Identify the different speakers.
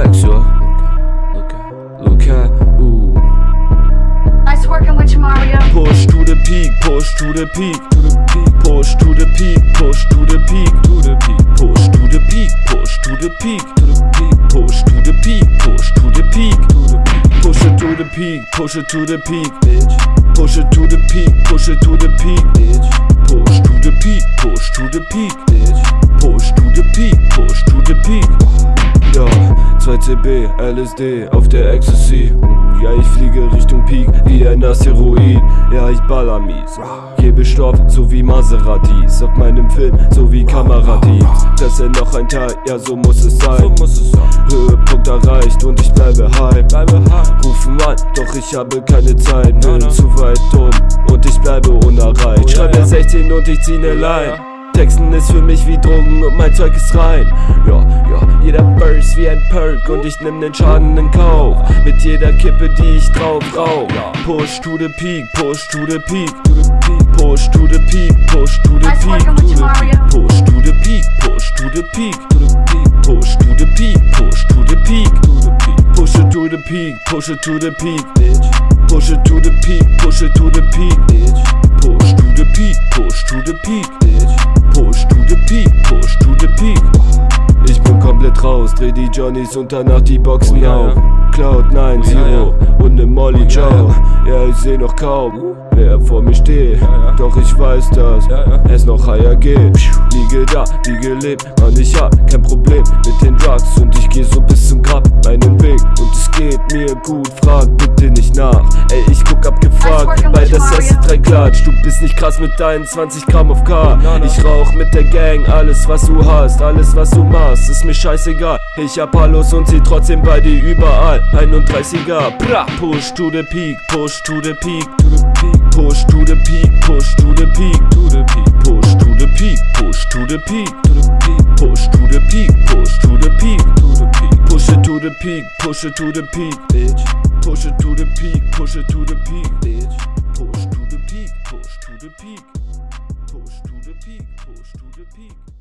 Speaker 1: Lex, yo. Luca, Luca, ooh. Nice working with you, Mario.
Speaker 2: Push to the peak, push to the peak, to the peak. Push to the peak, push to the peak, to the peak. Push to the peak, push to the peak, to the peak. Push to the peak, push to the peak, to the peak. Push it to the peak, push it to the peak, bitch. Push it to the peak, push it to the peak, bitch. Push to the peak, push to the peak, bitch. Push to the peak. LSD auf der Ecstasy. Ja, ich fliege Richtung Peak wie ein Asteroid. Ja, ich baller mies. Gebe Stoff, so wie Maseratis. Auf meinem Film, so wie Kameradiebs. Presse noch ein Teil, ja, so muss es sein. Höhepunkt erreicht und ich bleibe high. Rufen an, doch ich habe keine Zeit. Bin zu weit um und ich bleibe unerreicht. Schreibe 16 und ich zieh ne Line. Texten ist für mich wie Drogen und mein Zeug ist rein. Ja, ja, jeder Burst wie ein Perk und ich nimm den Schaden in Kauf. Mit jeder Kippe, die ich drauf rauch. Push to the peak, push to the peak, to the peak, push to the peak, push to the peak, push to the peak, push to the peak, to the peak, push to the peak, push to the peak, to the peak, push it to the peak, push it to the peak. Push it to the peak, push it to the peak, raus, dreh die Johnnies und danach die Boxen auf. Cloud 9 Zero und ne Molly Joe. Ja, ich seh noch kaum, wer vor mir steht. Doch ich weiß, dass es noch higher geht. Liege da, wie gelebt, Mann, ich hab kein Problem mit den Drugs und ich geh so bis zum Grab meinen Weg und es geht mir gut. Frag bitte nicht nach, ey, ich guck abgefragt, weil das erste drei Klatsch. Du bist nicht krass mit deinen 20 Gramm auf K. Ich rauch mit der Gang, alles was du hast, alles was du machst, ist mir scheißegal. Ich hab Hallos und sie trotzdem bei dir überall. 31er, bra, push to the peak, to the peak, to the peak, push to the peak, push to the peak, to the peak, push to the peak, push to the peak, to the peak, push to the peak, push to the peak, to the peak, push it to the peak, push it to the peak, bitch. Push it to the peak, push it to the peak, bitch. Push to the peak, push to the peak, push to the peak, push to the peak.